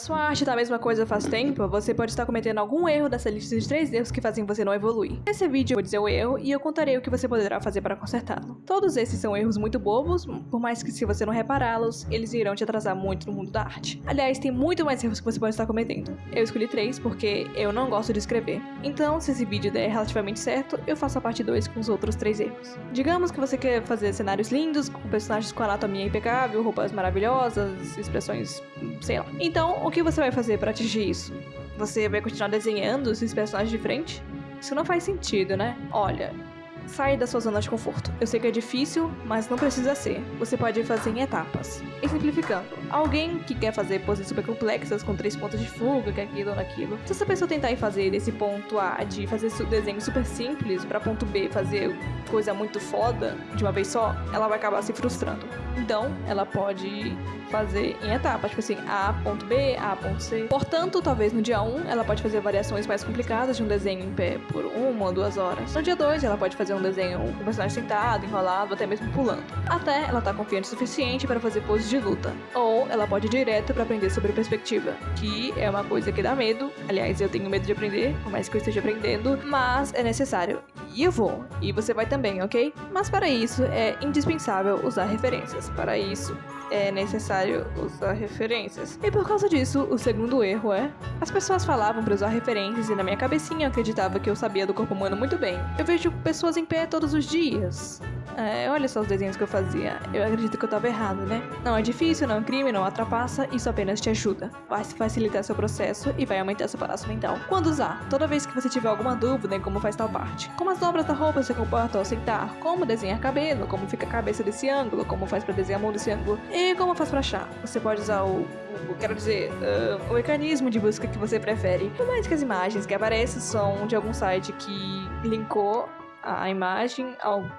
Sua arte tá a mesma coisa faz tempo, você pode estar cometendo algum erro dessa lista de três erros que fazem você não evoluir. Nesse vídeo eu vou dizer o erro e eu contarei o que você poderá fazer para consertá-lo. Todos esses são erros muito bobos, por mais que se você não repará-los, eles irão te atrasar muito no mundo da arte. Aliás, tem muito mais erros que você pode estar cometendo. Eu escolhi três porque eu não gosto de escrever. Então, se esse vídeo der relativamente certo, eu faço a parte 2 com os outros três erros. Digamos que você quer fazer cenários lindos, com personagens com anatomia impecável, roupas maravilhosas, expressões, sei lá. Então, o que você vai fazer para atingir isso? Você vai continuar desenhando esses personagens de frente? Isso não faz sentido, né? Olha, sai da sua zona de conforto. Eu sei que é difícil, mas não precisa ser. Você pode fazer em etapas. E simplificando, alguém que quer fazer poses super complexas com três pontos de fuga, que é aquilo ou naquilo. Se essa pessoa tentar ir fazer desse ponto A de fazer desenho super simples para ponto B fazer coisa muito foda de uma vez só, ela vai acabar se frustrando. Então, ela pode fazer em etapas, tipo assim, A ponto B, A ponto C. Portanto, talvez no dia 1 ela pode fazer variações mais complicadas de um desenho em pé por uma ou duas horas. No dia 2 ela pode fazer um desenho com o personagem sentado, enrolado, até mesmo pulando. Até ela tá confiante o suficiente para fazer poses de luta. Ou ela pode ir direto para aprender sobre perspectiva, que é uma coisa que dá medo. Aliás, eu tenho medo de aprender, por mais que eu esteja aprendendo, mas é necessário. E eu vou. E você vai também, ok? Mas para isso é indispensável usar referências. Para isso é necessário usar referências. E por causa disso, o segundo erro é: as pessoas falavam para usar referências e na minha cabecinha eu acreditava que eu sabia do corpo humano muito bem. Eu vejo pessoas em pé todos os dias. É, olha só os desenhos que eu fazia. Eu acredito que eu tava errado, né? Não é difícil, não é um crime, não atrapassa, isso apenas te ajuda. Vai facilitar seu processo e vai aumentar seu palácio mental. Quando usar? Toda vez que você tiver alguma dúvida em como faz tal parte. Como as dobras da roupa se comportam ao sentar, como desenhar cabelo, como fica a cabeça desse ângulo, como faz para desenhar a mão desse ângulo e como faz para achar. Você pode usar o, o quero dizer, uh, o mecanismo de busca que você prefere. Por mais que as imagens que aparecem são de algum site que linkou a imagem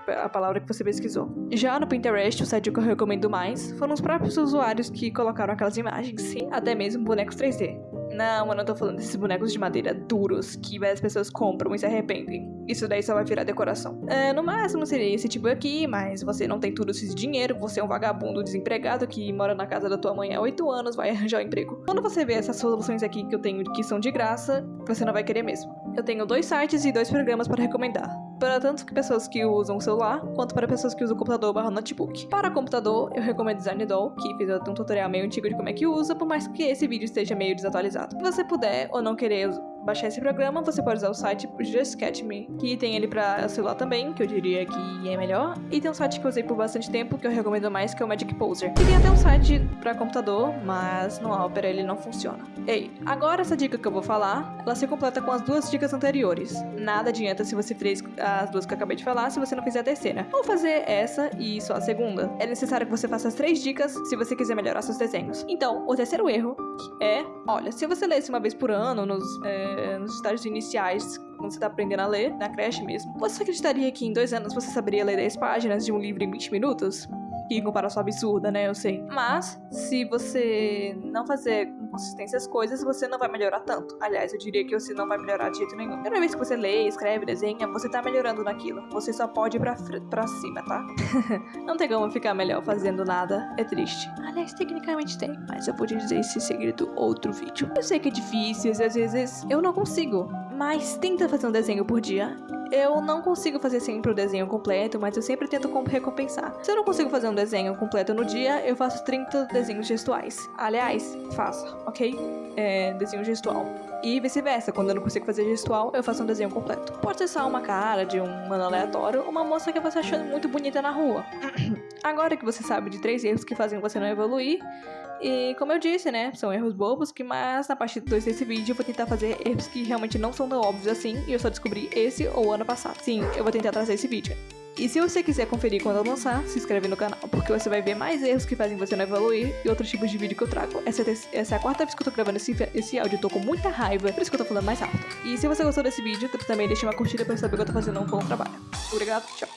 a palavra que você pesquisou. Já no Pinterest, o site que eu recomendo mais, foram os próprios usuários que colocaram aquelas imagens, sim, até mesmo bonecos 3D. Não, eu não tô falando desses bonecos de madeira duros que várias pessoas compram e se arrependem. Isso daí só vai virar decoração. É, no máximo seria esse tipo aqui, mas você não tem tudo esse dinheiro, você é um vagabundo desempregado que mora na casa da tua mãe há 8 anos, vai arranjar um emprego. Quando você vê essas soluções aqui que eu tenho que são de graça, você não vai querer mesmo. Eu tenho dois sites e dois programas para recomendar para tanto pessoas que usam o celular, quanto para pessoas que usam o computador barra notebook. Para computador, eu recomendo Design Doll, que fiz um tutorial meio antigo de como é que usa, por mais que esse vídeo esteja meio desatualizado. Se você puder ou não querer baixar esse programa, você pode usar o site Just Catch Me, que tem ele para celular também, que eu diria que é melhor. E tem um site que eu usei por bastante tempo, que eu recomendo mais, que é o Magic Poser. E tem até um site para computador, mas no Opera ele não funciona. Ei, agora essa dica que eu vou falar, ela se completa com as duas dicas anteriores. Nada adianta se você fez as duas que eu acabei de falar, se você não fizer a terceira. Ou fazer essa e só a segunda. É necessário que você faça as três dicas se você quiser melhorar seus desenhos. Então, o terceiro erro é, olha, se você lesse uma vez por ano nos... É, nos estágios iniciais, quando você está aprendendo a ler, na creche mesmo, você acreditaria que em dois anos você saberia ler 10 páginas de um livro em 20 minutos? Que comparação absurda, né? Eu sei. Mas, se você não fazer com consistência as coisas, você não vai melhorar tanto. Aliás, eu diria que você não vai melhorar de jeito nenhum. Toda vez que você lê, escreve, desenha, você tá melhorando naquilo. Você só pode ir pra, pra cima, tá? não tem como ficar melhor fazendo nada. É triste. Aliás, tecnicamente tem. Mas eu vou te dizer esse segredo outro vídeo. Eu sei que é difícil, às vezes eu não consigo. Mas tenta fazer um desenho por dia. Eu não consigo fazer sempre o desenho completo, mas eu sempre tento recompensar. Se eu não consigo fazer um desenho completo no dia, eu faço 30 desenhos gestuais. Aliás, faça, ok? É, desenho gestual. E vice-versa, quando eu não consigo fazer gestual, eu faço um desenho completo. Pode ser só uma cara de um mano aleatório, uma moça que você achando muito bonita na rua. Agora que você sabe de três erros que fazem você não evoluir, e como eu disse, né, são erros bobos, que mas na parte 2 desse vídeo eu vou tentar fazer erros que realmente não são tão óbvios assim, e eu só descobri esse ou ano passado. Sim, eu vou tentar trazer esse vídeo. E se você quiser conferir quando eu lançar, se inscreve no canal, porque você vai ver mais erros que fazem você não evoluir e outros tipos de vídeo que eu trago. Essa é, essa é a quarta vez que eu tô gravando esse, esse áudio, eu tô com muita raiva, por isso que eu tô falando mais alto. E se você gostou desse vídeo, também deixa uma curtida pra saber que eu tô fazendo um bom trabalho. Obrigado, tchau.